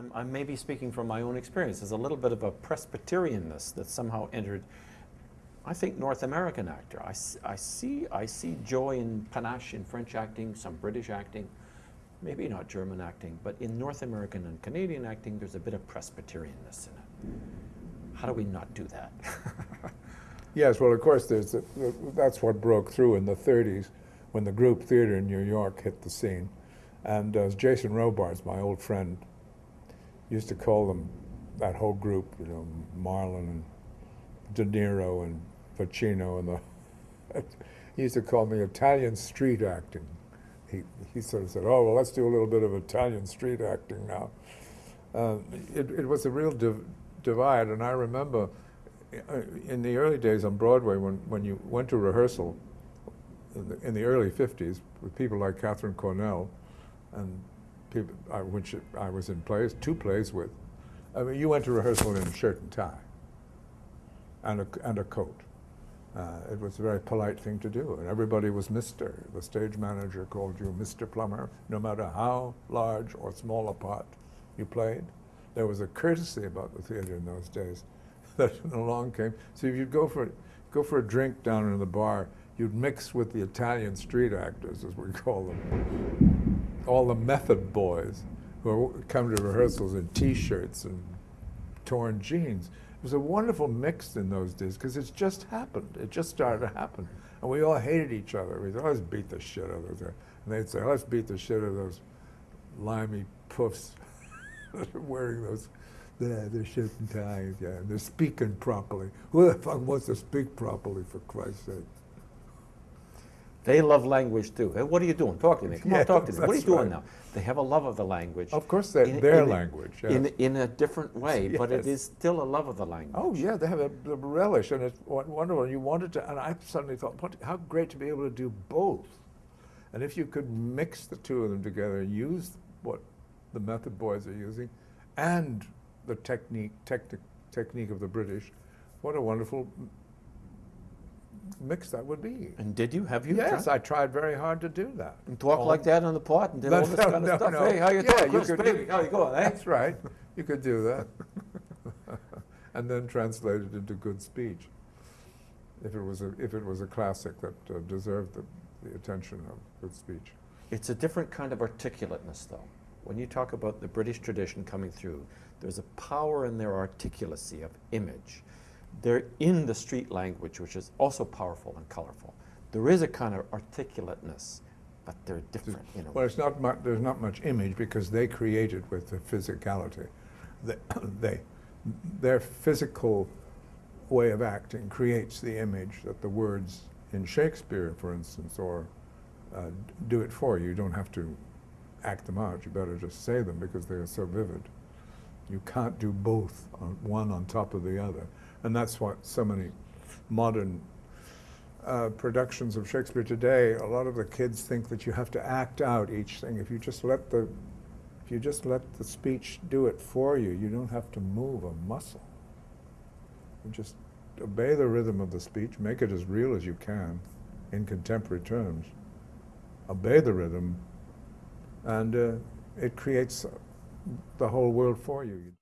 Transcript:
I'm, I'm maybe speaking from my own experience. There's a little bit of a Presbyterianness that somehow entered, I think, North American actor. I, I see, I see joy and panache in French acting, some British acting, maybe not German acting, but in North American and Canadian acting, there's a bit of Presbyterianness in it. How do we not do that? Yes, well, of course, there's that's what broke through in the 30s when the group theater in New York hit the scene. And uh, Jason Robards, my old friend, used to call them, that whole group, you know, Marlon and De Niro and Pacino and the, he used to call me Italian street acting. He, he sort of said, oh, well, let's do a little bit of Italian street acting now. Uh, it, it was a real div divide, and I remember uh, in the early days on Broadway, when, when you went to rehearsal in the, in the early 50s with people like Katharine Cornell and people I, which I was in plays, two plays with, I mean, you went to rehearsal in a shirt and tie and a, and a coat. Uh, it was a very polite thing to do, and everybody was Mr. The stage manager called you Mr. Plummer, no matter how large or small a part you played. There was a courtesy about the theater in those days that along came. So if you'd go for, go for a drink down in the bar, you'd mix with the Italian street actors, as we call them, all the method boys who come to rehearsals in T-shirts and torn jeans. It was a wonderful mix in those days because it's just happened. It just started to happen. And we all hated each other. We said, let's beat the shit out of those. And they'd say, let's beat the shit out of those limey puffs wearing those yeah, they're shit and ties, yeah. and They're speaking properly. Who the fuck wants to speak properly, for Christ's sake? They love language too. Hey, what are you doing? Talk to me. Come Yeah, on, talk to me. What are you doing right. now? They have a love of the language. Of course, they, in- their in a- language. Yeah. In, in a different way, but it is still a love of the language. oh, yeah, they have a, a relish, and it's wonderful. And You wanted to, and I suddenly thought, what, how great to be able to do both. And if you could mix the two of them together and use what the method boys are using and the technique, techni- technique of the British, what a wonderful mix that would be. And did you? Have you? Yes, tried? I tried very hard to do that. And talk like that on the pot and did all this no, kind of no, stuff. no. Hey, how you Yeah, doing, you could- baby? How you going, eh? That's right. You could do that. and then translate it into good speech. If it was a, if it was a classic that uh, deserved the, the attention of good speech. It's a different kind of articulateness, though. When you talk about the British tradition coming through, there's a power in their articulacy of image. They're in the street language, which is also powerful and colorful. There is a kind of articulateness, but they're different, you know. Well, it's not mu- there's not much image because they create it with the physicality. They, they, their physical way of acting creates the image that the words in Shakespeare, for instance, or uh, do it for you. You don't have to act them out. You better just say them because they are so vivid. You can't do both, on, one on top of the other. And that's what so many modern uh, productions of Shakespeare today, a lot of the kids think that you have to act out each thing. If you just let the, if you just let the speech do it for you, you don't have to move a muscle. You just obey the rhythm of the speech, make it as real as you can in contemporary terms. Obey the rhythm, and uh, it creates the whole world for you.